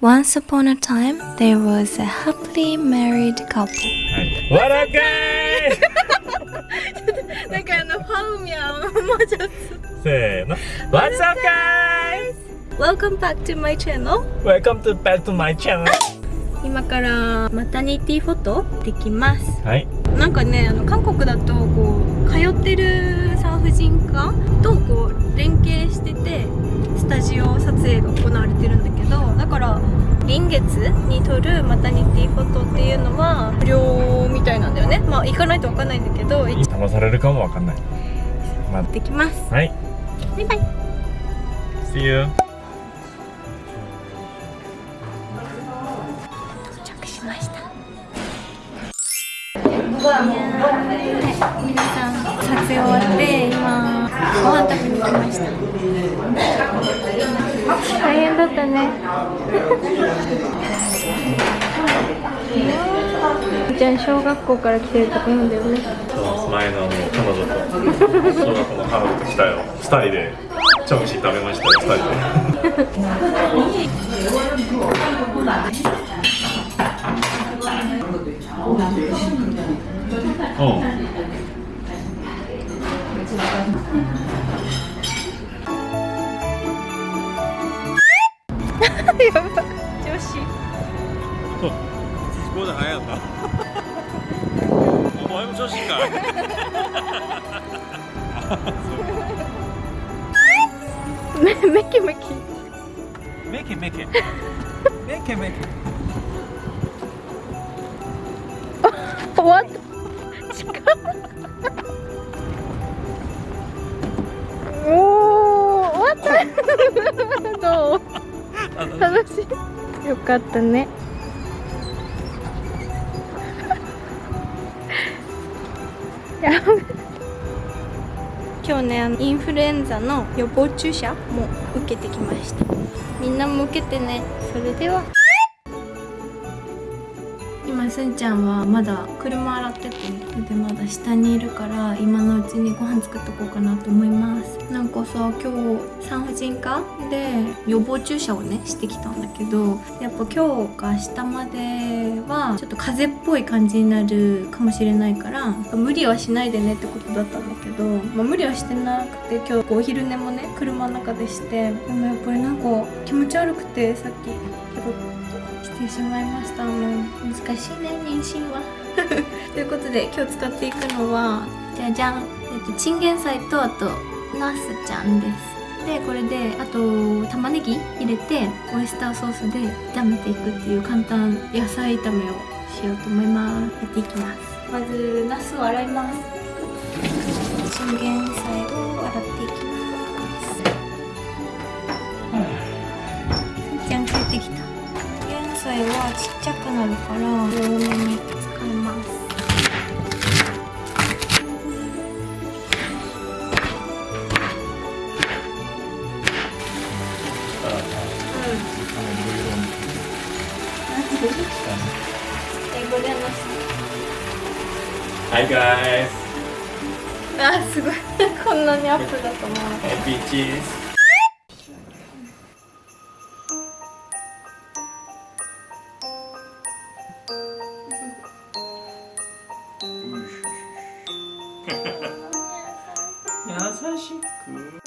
Once upon a time, there was a happily married couple. はい。わらかいなんかあの、ファウミャン、もうちょっと。せーの。What's up guys? Welcome back to my channel. Welcome to back to my channel. 今からマタニティフォトできます。はい。なんかね、あの韓国だとこう通ってる産婦人科とこう月に撮るマタニティフォトっていうのは無料みたいなんだよね。まあ行かないとわかんないんだけど、行騙されるかもわかんない。まってきます。はい。バイバイ。See you. 到着しました。はい、皆さん撮影終わって今ご飯食べに来ました。大変だったね。じゃあ小学校から来てるとか言うんだよね。そう前のあの彼女と小学校の彼女と来たよ。二人でチョンシー食べましたよ。二人で。うん。やば 女子。そうじゃないやんな。お前も女子か。終わった。近っ。楽しい。よかったね。やべ。今日ねあのインフルエンザの予防注射も受けてきましたみんなも受けてねそれではすんちゃんはまだ車洗っててでまだ下にいるから今のうちにご飯作っとこうかなと思います。なんかさ今日産婦人科で予防注射をねしてきたんだけどやっぱ今日か明日まではちょっと風邪っぽい感じになるかもしれないから無理はしないでねってことだったんだけど、まあ、無理はしてなくて今日お昼寝もね車の中でしてでもやっぱりなんか気持ち悪くてさっきしてしまいました。あの難しいね妊娠は。ということで今日使っていくのはじゃじゃん、えっと、チンゲン菜とあとナスちゃんです。でこれであと玉ねぎ入れてオイスターソースで炒めていくっていう簡単野菜炒めをしようと思いますやっていきます。まずナスを洗います。チンゲン菜を洗っていきますはちっちゃくなるから多めに使います英語で話す Hi guys. あすごいこんなにアップだと思う Happy cheese. Nossa, Chico.